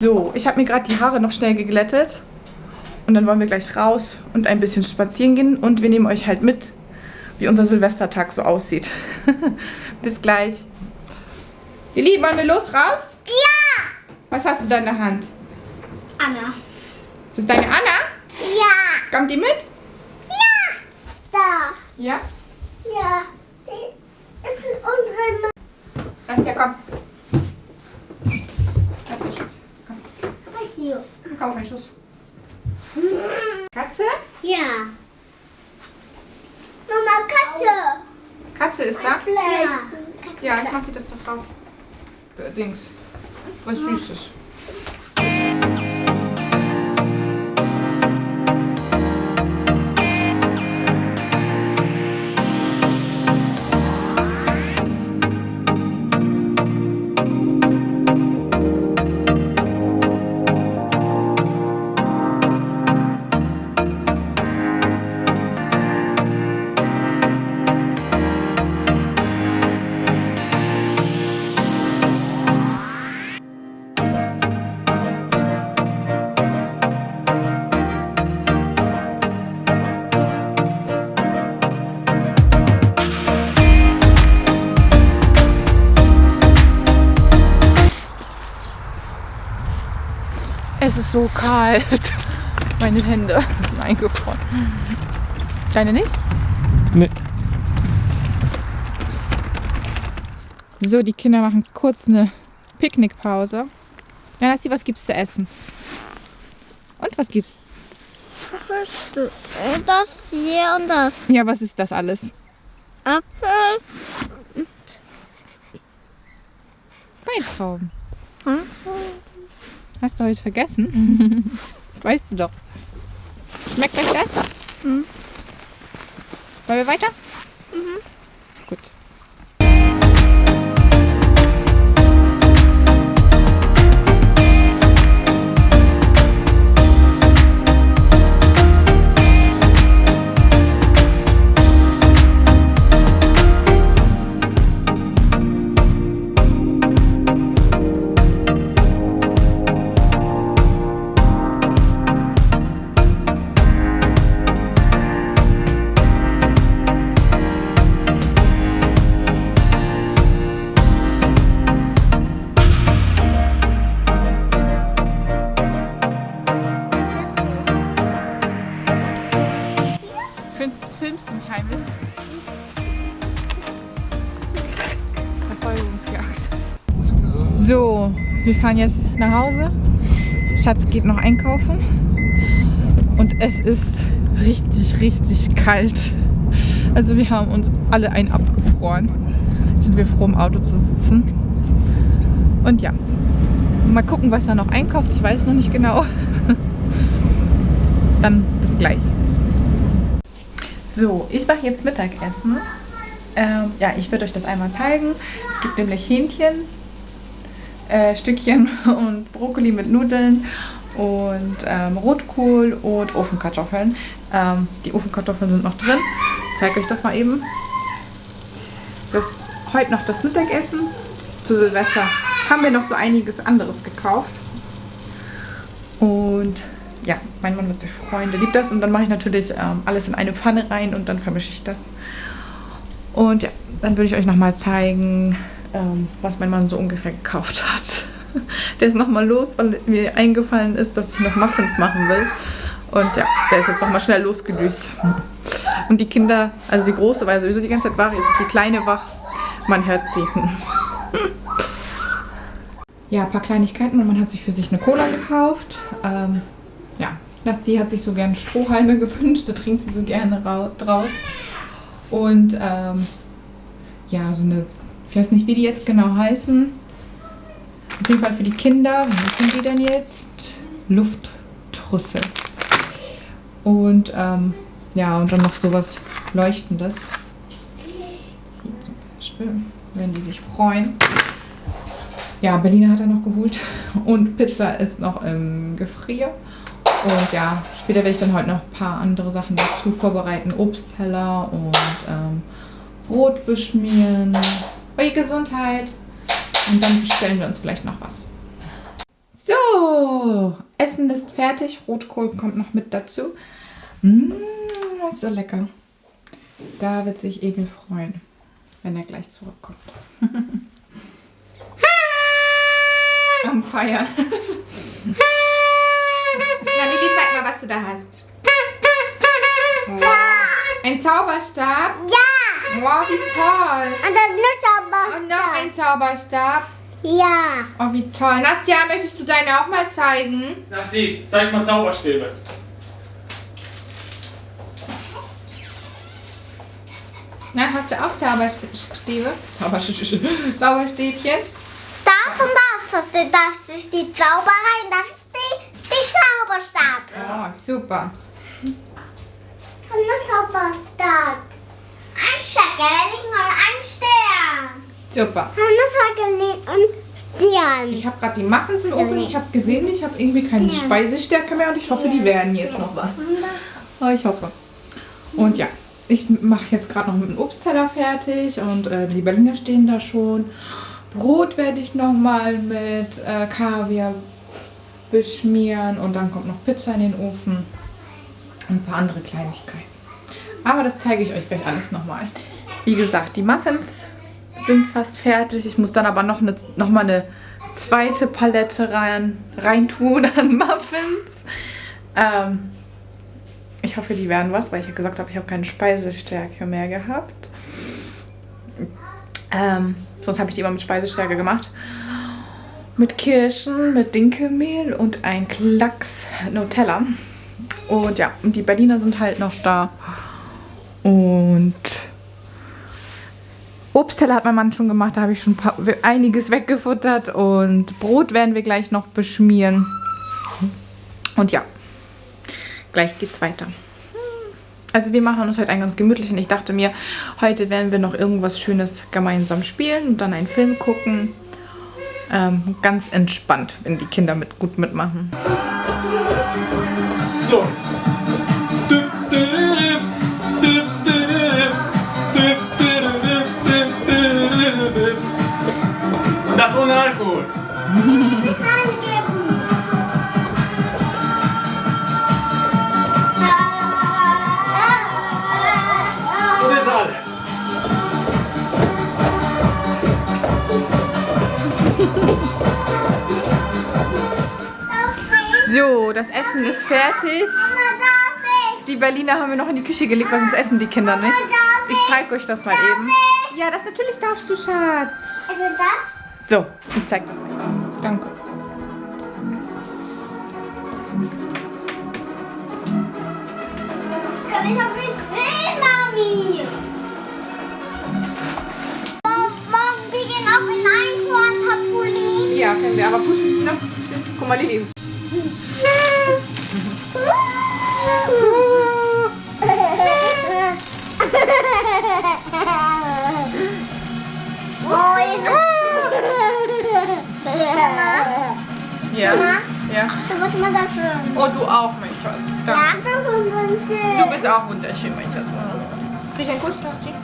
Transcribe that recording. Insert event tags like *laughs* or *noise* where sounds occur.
So, ich habe mir gerade die Haare noch schnell geglättet. Und dann wollen wir gleich raus und ein bisschen spazieren gehen. Und wir nehmen euch halt mit, wie unser Silvestertag so aussieht. *laughs* Bis gleich. Lili, wollen wir los raus? Ja! Was hast du da in der Hand? Anna. Das ist deine Anna? Ja! Kommt die mit? Ja! Da! Ja. Ja! Unsere Ma Nastja, komm. Nastja, Schatz. Komm, auf einen Schuss. Katze? Ja. Mama, Katze. Katze ist da? Ja. Ja, ich mach dir das doch drauf. Äh, Dings. Was Süßes. Es ist so kalt. Meine Hände sind eingefroren. Deine nicht? Nee. So, die Kinder machen kurz eine Picknickpause. Ja, Nassi, was gibt's zu essen? Und was gibt's? Das? Das hier und das. Ja, was ist das alles? Apfel. Weintrauben. Hm? Hast du heute vergessen? Das *laughs* weißt du doch. Schmeckt euch das? Mhm. Wollen wir weiter? Wir fahren jetzt nach Hause. Schatz geht noch einkaufen. Und es ist richtig, richtig kalt. Also wir haben uns alle ein abgefroren. Jetzt sind wir froh im Auto zu sitzen. Und ja, mal gucken, was er noch einkauft. Ich weiß noch nicht genau. *laughs* Dann bis gleich. So, ich mache jetzt Mittagessen. Ähm, ja, ich werde euch das einmal zeigen. Es gibt nämlich Hähnchen, äh, Stückchen *laughs* und Brokkoli mit Nudeln und ähm, Rotkohl und Ofenkartoffeln. Ähm, die Ofenkartoffeln sind noch drin. Ich zeige euch das mal eben. Das heute noch das Mittagessen. Zu Silvester haben wir noch so einiges anderes gekauft. Und ja, mein Mann wird sich freuen, der liebt das. Und dann mache ich natürlich ähm, alles in eine Pfanne rein und dann vermische ich das. Und ja, dann würde ich euch nochmal zeigen, ähm, was mein Mann so ungefähr gekauft hat. *laughs* Der ist nochmal los, weil mir eingefallen ist, dass ich noch Muffins machen will. Und ja, der ist jetzt nochmal schnell losgedüst. *laughs* Und die Kinder, also die Große war sowieso die ganze Zeit wach, jetzt ist die Kleine wach. Man hört sie. *laughs* Ja, ein paar Kleinigkeiten und man hat sich für sich eine Cola gekauft. Ähm, ja, Nasti hat sich so gerne Strohhalme gewünscht, da trinkt sie so gerne rau- draus. Und ähm, ja, so eine, ich weiß nicht, wie die jetzt genau heißen. Auf jeden Fall für die Kinder, wie heißen die denn jetzt? Lufttrüssel. Und ähm, ja, und dann noch sowas Leuchtendes. Hier zum Beispiel, wenn die sich freuen. Ja, Berliner hat er noch geholt. Und Pizza ist noch im Gefrier. Und ja, später werde ich dann heute noch ein paar andere Sachen dazu vorbereiten. Obstteller und ähm, Brot beschmieren. Eure Gesundheit. Und dann bestellen wir uns vielleicht noch was. So, Essen ist fertig. Rotkohl kommt noch mit dazu. Mmh, so lecker. Da wird sich Emil freuen, wenn er gleich zurückkommt. *laughs* Am Feiern. Na, Niki, zeig mal, was du da hast. Wow. Ein Zauberstab? Ja. Wow, wie toll. Und dann noch Und noch ein Zauberstab. Ja. Oh, wie toll. Nastja, möchtest du deine auch mal zeigen? Nasti, zeig mal Zauberstäbe. Na, hast du auch Zauberstäbe? Zauberstäbchen. *laughs* Zauberstäbchen? Das und das, ist die- das ist die Zauberei und das ist die, die Zauberstab. Oh, super. Und der Zauberstab. Ein Schackerling und ein Stern. Super. Eine Schackerling und Stern. Ich habe gerade die Muffins im Ofen. Ich habe gesehen, ich habe irgendwie keine Ja. Speisestärke mehr und ich hoffe, die werden jetzt noch was. Ich hoffe. Und ja, ich mache jetzt gerade noch mit dem Obstteller fertig und äh, die Berliner stehen da schon. Brot werde ich nochmal mit äh, Kaviar beschmieren und dann kommt noch Pizza in den Ofen und ein paar andere Kleinigkeiten. Aber das zeige ich euch gleich alles nochmal. Wie gesagt, die Muffins sind fast fertig. Ich muss dann aber noch, eine, noch mal eine zweite Palette rein, reintun an *laughs* Muffins. Ähm, ich hoffe, die werden was, weil ich ja gesagt habe, ich habe keine Speisestärke mehr gehabt. Ähm, sonst habe ich die immer mit Speisestärke gemacht. Mit Kirschen, mit Dinkelmehl und ein Klacks Nutella. Und ja, und die Berliner sind halt noch da. Und Obstteller hat mein Mann schon gemacht, da habe ich schon ein paar, einiges weggefuttert. Und Brot werden wir gleich noch beschmieren. Und ja, gleich geht's weiter. Also wir machen uns heute einen ganz gemütlichen. Ich dachte mir, heute werden wir noch irgendwas Schönes gemeinsam spielen und dann einen Film gucken. Ähm, ganz entspannt, wenn die Kinder mit, gut mitmachen. So. So, das Essen ist fertig. Die Berliner haben wir noch in die Küche gelegt, weil sonst essen die Kinder nichts. Ich zeige euch das mal eben. Ja, das natürlich darfst du, Schatz. Also das? So, ich zeig das mal. Danke. Kann ich auch nicht sehen, Mami. Morgen wir gehen auch in ein Trampolin. Ja, können wir, aber pusten Sie noch. Guck mal, Lili. Oh, jetzt Ja. Mama, Ja. du musst mal das schön. Oh, du auch, mein Schatz. Danke. Danke, Du bist auch wunderschön, mein Schatz. Krieg ich einen Kuss, Plastik?